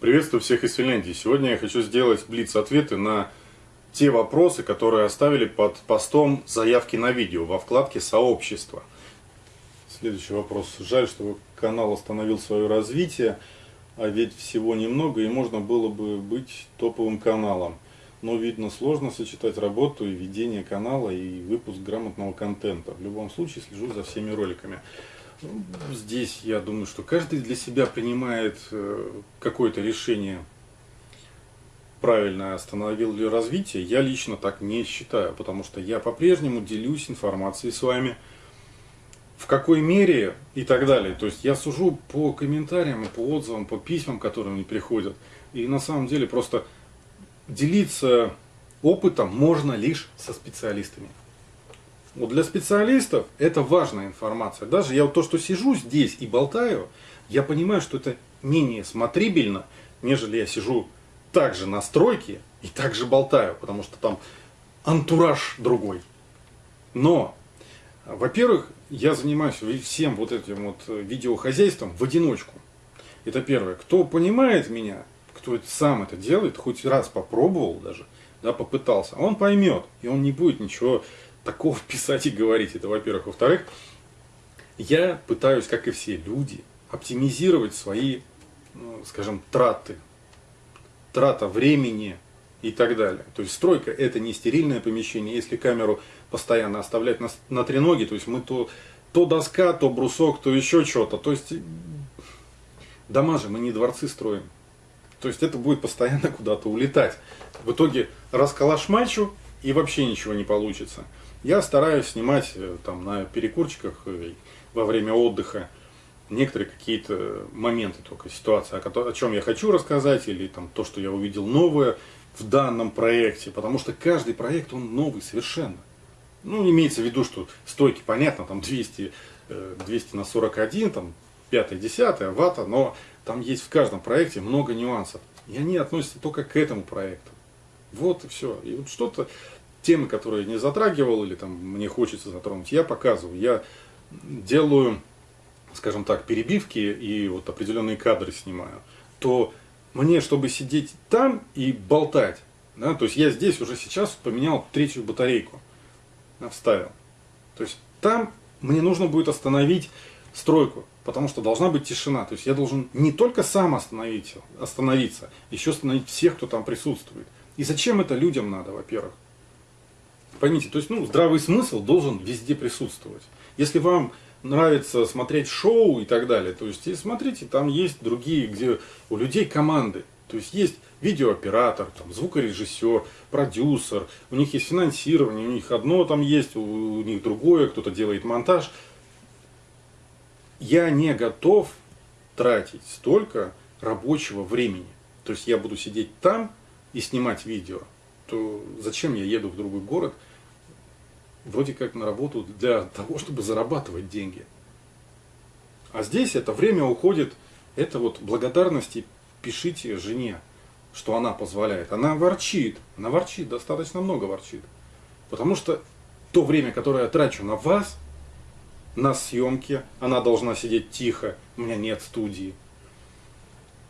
Приветствую всех из Финляндии. Сегодня я хочу сделать блиц-ответы на те вопросы, которые оставили под постом заявки на видео во вкладке «Сообщество». Следующий вопрос. Жаль, что канал остановил свое развитие, а ведь всего немного и можно было бы быть топовым каналом. Но, видно, сложно сочетать работу и ведение канала и выпуск грамотного контента. В любом случае, слежу за всеми роликами. Здесь я думаю, что каждый для себя принимает э, какое-то решение, правильно остановил ли развитие. Я лично так не считаю, потому что я по-прежнему делюсь информацией с вами, в какой мере и так далее. То есть я сужу по комментариям, по отзывам, по письмам, которые мне приходят. И на самом деле просто делиться опытом можно лишь со специалистами. Вот для специалистов это важная информация. Даже я вот то, что сижу здесь и болтаю, я понимаю, что это менее смотрибельно, нежели я сижу также на стройке и также болтаю, потому что там антураж другой. Но, во-первых, я занимаюсь всем вот этим вот видеохозяйством в одиночку. Это первое. Кто понимает меня, кто сам это делает, хоть раз попробовал даже, да, попытался, он поймет, и он не будет ничего такого писать и говорить. Это во-первых. Во-вторых, я пытаюсь, как и все люди, оптимизировать свои, ну, скажем, траты. Трата времени и так далее. То есть стройка это не стерильное помещение. Если камеру постоянно оставлять на, на треноге, то есть мы то, то доска, то брусок, то еще что-то. То есть дома же мы не дворцы строим. То есть это будет постоянно куда-то улетать. В итоге расколошмачу и вообще ничего не получится. Я стараюсь снимать э, там на перекурчиках э, во время отдыха некоторые какие-то моменты только, ситуации, о, чем я хочу рассказать, или там то, что я увидел новое в данном проекте, потому что каждый проект, он новый совершенно. Ну, имеется в виду, что стойки, понятно, там 200, 200 э, на 41, там 5-10 вата, но там есть в каждом проекте много нюансов. И они относятся только к этому проекту. Вот и все. И вот что-то темы, которые не затрагивал или там мне хочется затронуть, я показываю. Я делаю, скажем так, перебивки и вот определенные кадры снимаю. То мне, чтобы сидеть там и болтать, да, то есть я здесь уже сейчас поменял третью батарейку, вставил. То есть там мне нужно будет остановить стройку, потому что должна быть тишина. То есть я должен не только сам остановить, остановиться, еще остановить всех, кто там присутствует. И зачем это людям надо, во-первых? Поймите, то есть ну, здравый смысл должен везде присутствовать. Если вам нравится смотреть шоу и так далее, то есть и смотрите, там есть другие, где у людей команды. То есть есть видеооператор, там, звукорежиссер, продюсер, у них есть финансирование, у них одно там есть, у, у них другое, кто-то делает монтаж. Я не готов тратить столько рабочего времени. То есть я буду сидеть там и снимать видео то зачем я еду в другой город, вроде как на работу для того, чтобы зарабатывать деньги. А здесь это время уходит, это вот благодарности пишите жене, что она позволяет. Она ворчит, она ворчит, достаточно много ворчит. Потому что то время, которое я трачу на вас, на съемке, она должна сидеть тихо, у меня нет студии.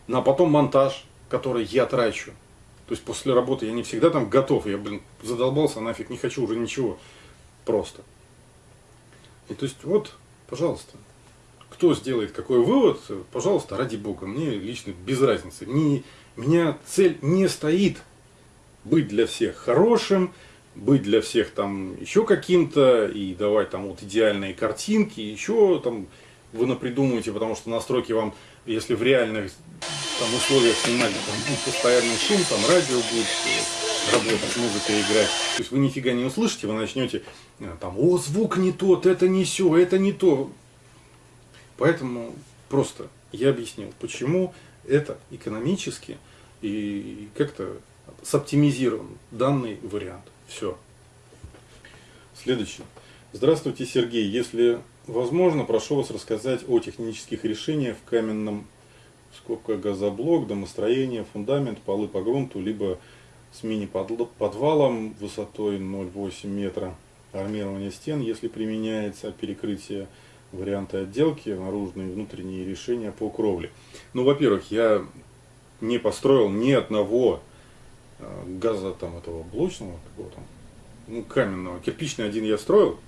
На потом монтаж, который я трачу. То есть после работы я не всегда там готов, я, блин, задолбался, нафиг, не хочу уже ничего. Просто. И то есть вот, пожалуйста, кто сделает какой вывод, пожалуйста, ради бога, мне лично без разницы. Не, меня цель не стоит быть для всех хорошим, быть для всех там еще каким-то, и давать там вот идеальные картинки, еще там вы напридумываете, потому что настройки вам, если в реальных там условиях снимать, там постоянный шум, там радио будет э, работать, музыка играть. То есть вы нифига не услышите, вы начнете э, там, о, звук не тот, это не все, это не то. Поэтому просто я объяснил, почему это экономически и как-то соптимизирован данный вариант. Все. Следующий. Здравствуйте, Сергей. Если возможно, прошу вас рассказать о технических решениях в каменном скобка газоблок, домостроение, фундамент, полы по грунту, либо с мини-подвалом высотой 0,8 метра, армирование стен, если применяется перекрытие, варианты отделки, наружные и внутренние решения по кровле. Ну, во-первых, я не построил ни одного э, газа там этого блочного, какого там, ну, каменного. Кирпичный один я строил,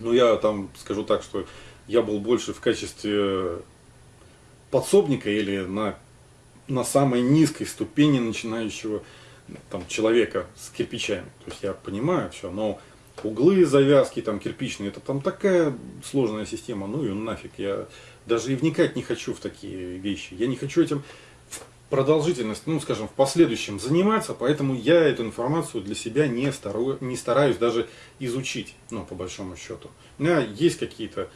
но я там скажу так, что я был больше в качестве подсобника или на, на самой низкой ступени начинающего там, человека с кирпичами. То есть я понимаю все, но углы, завязки там кирпичные, это там такая сложная система, ну и нафиг. Я даже и вникать не хочу в такие вещи. Я не хочу этим продолжительность, ну, скажем, в последующем заниматься, поэтому я эту информацию для себя не, стараю, не стараюсь даже изучить, ну, по большому счету. У меня есть какие-то,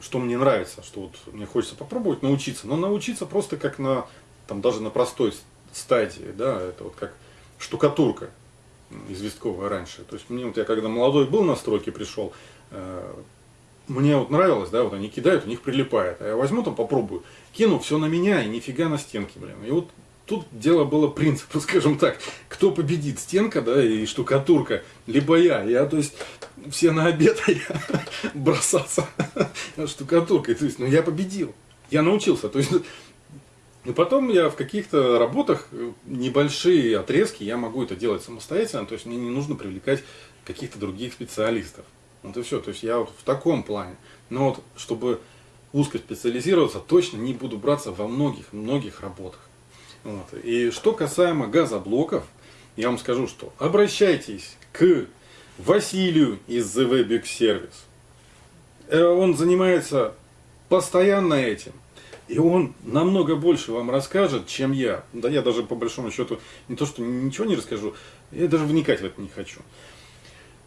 что мне нравится, что вот мне хочется попробовать научиться, но научиться просто как на, там, даже на простой стадии, да, это вот как штукатурка известковая раньше. То есть мне вот я когда молодой был на стройке пришел, э, мне вот нравилось, да, вот они кидают, у них прилипает. А я возьму там, попробую, кину все на меня и нифига на стенке, блин. И вот тут дело было принципа, скажем так, кто победит, стенка, да, и штукатурка, либо я. Я, то есть, все на обед, а я бросался штукатуркой. То есть, ну, я победил. Я научился. То есть, и потом я в каких-то работах, небольшие отрезки, я могу это делать самостоятельно, то есть мне не нужно привлекать каких-то других специалистов. Вот и все. То есть я вот в таком плане. Но вот чтобы узко специализироваться, точно не буду браться во многих-многих работах. Вот. И что касаемо газоблоков, я вам скажу, что обращайтесь к Василию из The Webex Service. Э, он занимается постоянно этим. И он намного больше вам расскажет, чем я. Да я даже по большому счету не то, что ничего не расскажу, я даже вникать в это не хочу.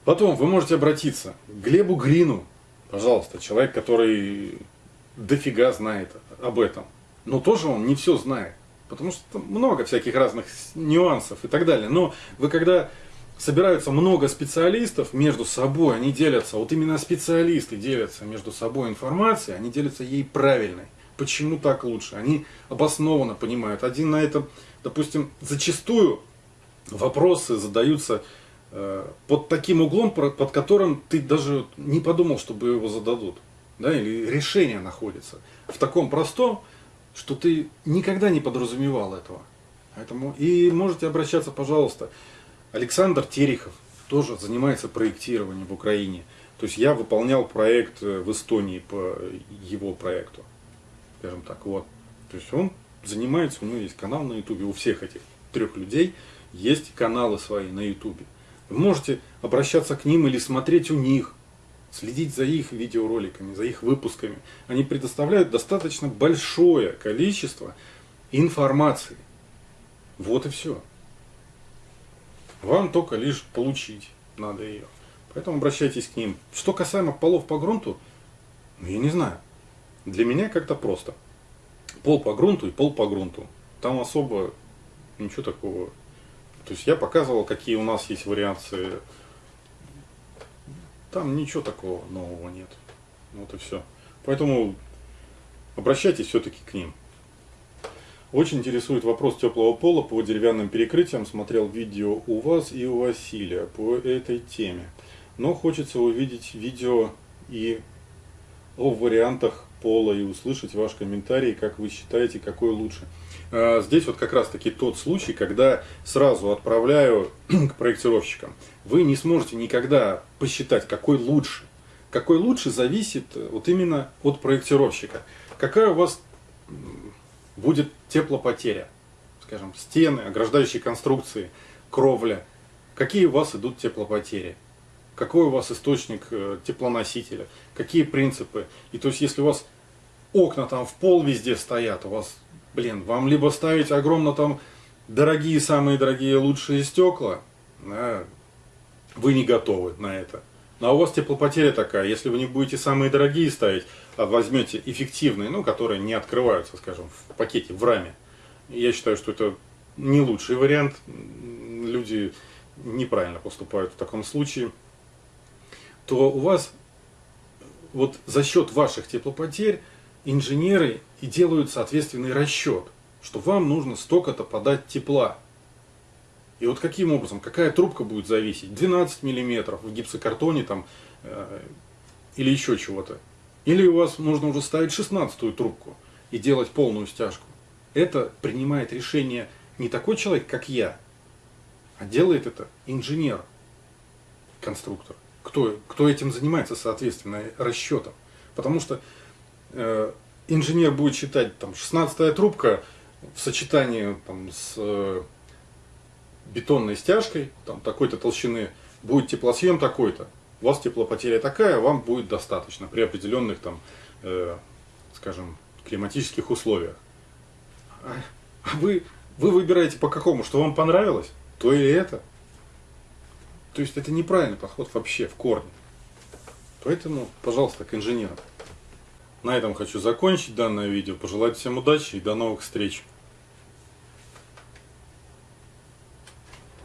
Потом вы можете обратиться к Глебу Грину, пожалуйста, человек, который дофига знает об этом. Но тоже он не все знает, потому что там много всяких разных нюансов и так далее. Но вы когда собираются много специалистов между собой, они делятся, вот именно специалисты делятся между собой информацией, они делятся ей правильной. Почему так лучше? Они обоснованно понимают. Один на этом, допустим, зачастую вопросы задаются Э, под таким углом, под которым ты даже не подумал, чтобы его зададут. Да, или решение находится в таком простом, что ты никогда не подразумевал этого. Поэтому и можете обращаться, пожалуйста. Александр Терехов тоже занимается проектированием в Украине. То есть я выполнял проект э, в Эстонии по его проекту. Скажем так, вот. То есть он занимается, у него есть канал на ютубе, у всех этих трех людей есть каналы свои на ютубе. Вы можете обращаться к ним или смотреть у них, следить за их видеороликами, за их выпусками. Они предоставляют достаточно большое количество информации. Вот и все. Вам только лишь получить надо ее. Поэтому обращайтесь к ним. Что касаемо полов по грунту, ну я не знаю. Для меня как-то просто. Пол по грунту и пол по грунту. Там особо ничего такого то есть я показывал, какие у нас есть вариации. Там ничего такого нового нет. Вот и все. Поэтому обращайтесь все-таки к ним. Очень интересует вопрос теплого пола по деревянным перекрытиям. Смотрел видео у вас и у Василия по этой теме. Но хочется увидеть видео и о вариантах пола и услышать ваш комментарий, как вы считаете, какой лучше. А, здесь вот как раз таки тот случай, когда сразу отправляю к проектировщикам. Вы не сможете никогда посчитать, какой лучше. Какой лучше зависит э, вот именно от проектировщика. Какая у вас будет теплопотеря. Скажем, стены, ограждающие конструкции, кровля. Какие у вас идут теплопотери какой у вас источник э, теплоносителя, какие принципы. И то есть, если у вас окна там в пол везде стоят, у вас, блин, вам либо ставить огромно там дорогие, самые дорогие, лучшие стекла, да, вы не готовы на это. Ну, а у вас теплопотеря такая, если вы не будете самые дорогие ставить, а возьмете эффективные, ну, которые не открываются, скажем, в пакете, в раме, я считаю, что это не лучший вариант. Люди неправильно поступают в таком случае то у вас вот за счет ваших теплопотерь инженеры и делают соответственный расчет, что вам нужно столько-то подать тепла. И вот каким образом, какая трубка будет зависеть? 12 миллиметров в гипсокартоне там, э, или еще чего-то. Или у вас нужно уже ставить 16 трубку и делать полную стяжку. это принимает решение не такой человек, как я, а делает это инженер, конструктор. Кто, кто этим занимается, соответственно, расчетом. Потому что инженер будет считать, там, 16 трубка в сочетании там, с э, бетонной стяжкой, там, такой-то толщины, будет теплосъем такой-то. У вас теплопотеря такая, вам будет достаточно при определенных, там, э, скажем, климатических условиях. А, вы, вы выбираете по какому, что вам понравилось, то и это. То есть это неправильный подход вообще в корне. Поэтому, пожалуйста, к инженерам. На этом хочу закончить данное видео. Пожелать всем удачи и до новых встреч.